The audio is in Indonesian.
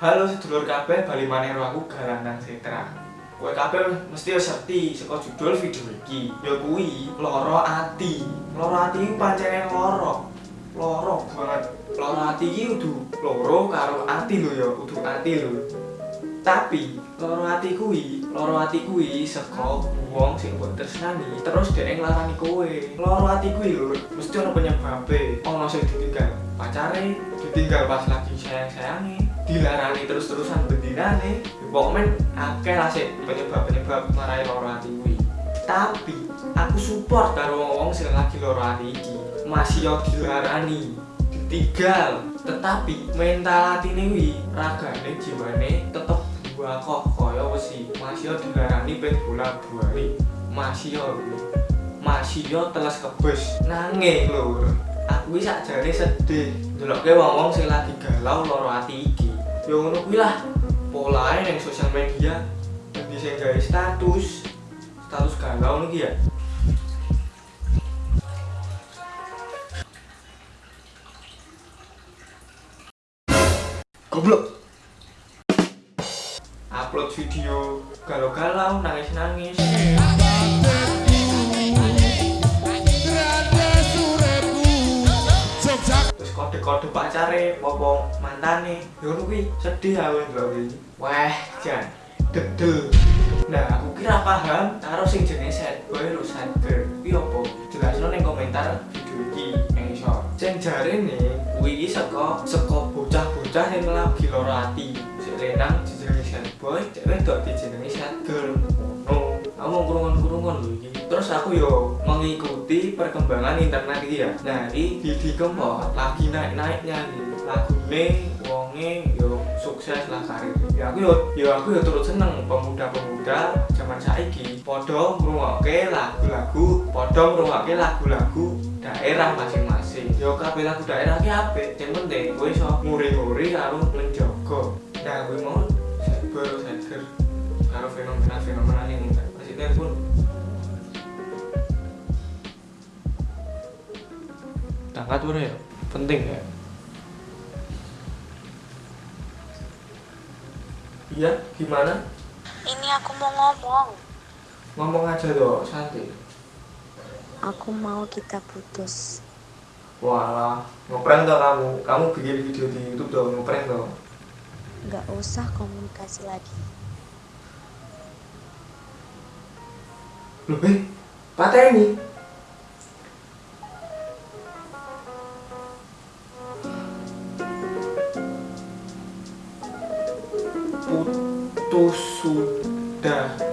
Halo sedulur kabeh bali maneh aku Garanang Setra. Kowe kabeh mesti wis ngerti saka judul video iki. Ya kuwi loro ati. Loro ati iki pancene loro. Loro banget. Loro ati iki kudu loro karo ati lho ya, kudu ati lho. Tapi loro ati kuwi, loro ati kuwi saka wong sing mbok tresnani terus dhek nglarani kowe. Loro ati kuwi lho mesti ana penyebabe. Ana sing ditinggal pacare, ditinggal pas lagi sayang-sayange, dilarani terus-terusan bendinane pokoknya akeh lah sih penyebab-penyebab marai loro hati kuwi. Tapi aku support karo wong sing lagi loro hati iki masih yo dilarani ditinggal. Tetapi mental atine kuwi ragane jiwane tetep dua kok kaya wesi masih yo dilarani pet bola buari masih yo masih yo teles kebes nanging lur aku wis sakjane sedih ndelokke wong-wong sing lagi galau loro ati ya ngono kuwi lah. Polae ning sosial media sing gawe status status galau ngono ya. Goblok. Upload video galau-galau nangis-nangis kode-kode pacare popo mantane? Ya ngono kuwi. Sedih aku ndelok iki wah jan. Dedel. Nah aku kira paham karo sing jenenge sad boy lu sad girl kuwi opo jelasno ning komentar video iki ning isor sing jarene kuwi iki saka saka bocah-bocah sing lagi lara ati. Sik lenang jenenge sad boy cek wedok dijenengi sad girl ngono aku mau kurungan-kurungan lho iki. Terus aku yo mengikuti perkembangan internet iki ya. Nah Didi Kempot lagi naik-naiknya nih lagune wonge yo sukses lah karir ya aku yo yo aku yo turut seneng pemuda-pemuda zaman saiki. Podo ngrungokke lagu-lagu podo ngrungokke lagu-lagu daerah masing-masing. Yo kabeh lagu daerah ki apik. Yang penting kowe iso nguri-nguri karo menjogo nah gue mau cyber cyber karo fenomena-fenomena yang maksudnya pun tangkat bro ya? Penting ya? Iya gimana? Ini aku mau ngomong. ngomong aja dong santai Aku mau kita putus. walah ngeprank dong kamu? Kamu bikin video di YouTube dong ngeprank dong Gak usah komunikasi lagi. eh patah ini putus